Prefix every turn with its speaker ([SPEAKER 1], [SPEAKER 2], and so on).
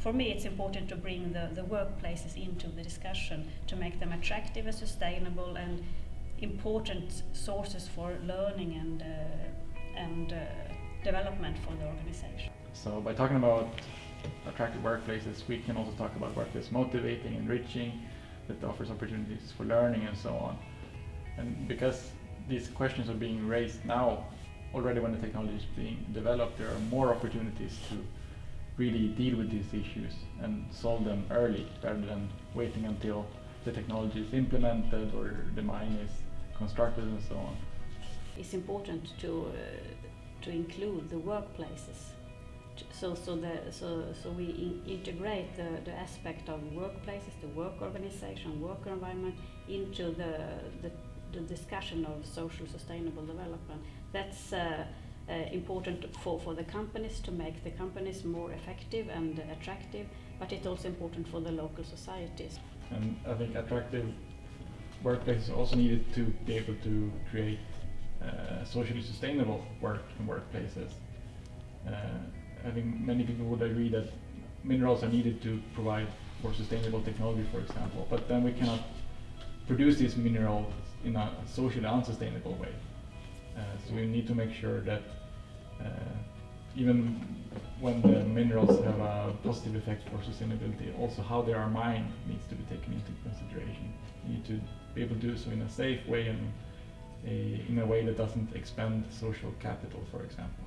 [SPEAKER 1] for me, it's important to bring the, the workplaces into the discussion to make them attractive and sustainable and important sources for learning and, uh, and uh, development for the organization.
[SPEAKER 2] So by talking about attractive workplaces, we can also talk about workplace motivating, enriching, that offers opportunities for learning and so on. And because these questions are being raised now, already when the technology is being developed, there are more opportunities to really deal with these issues and solve them early rather than waiting until the technology is implemented or the mine is constructed and so on.
[SPEAKER 1] It's important to, uh, to include the workplaces so so the so so we in integrate the, the aspect of workplaces, the work organization, work environment into the the, the discussion of social sustainable development. That's uh, uh, important for, for the companies to make the companies more effective and attractive, but it's also important for the local societies.
[SPEAKER 2] And I think attractive workplaces also needed to be able to create uh, socially sustainable work workplaces. Uh, I think many people would agree that minerals are needed to provide for sustainable technology, for example, but then we cannot produce these minerals in a socially unsustainable way. Uh, so we need to make sure that uh, even when the minerals have a positive effect for sustainability, also how they are mined needs to be taken into consideration. You need to be able to do so in a safe way and a, in a way that doesn't expend social capital, for example.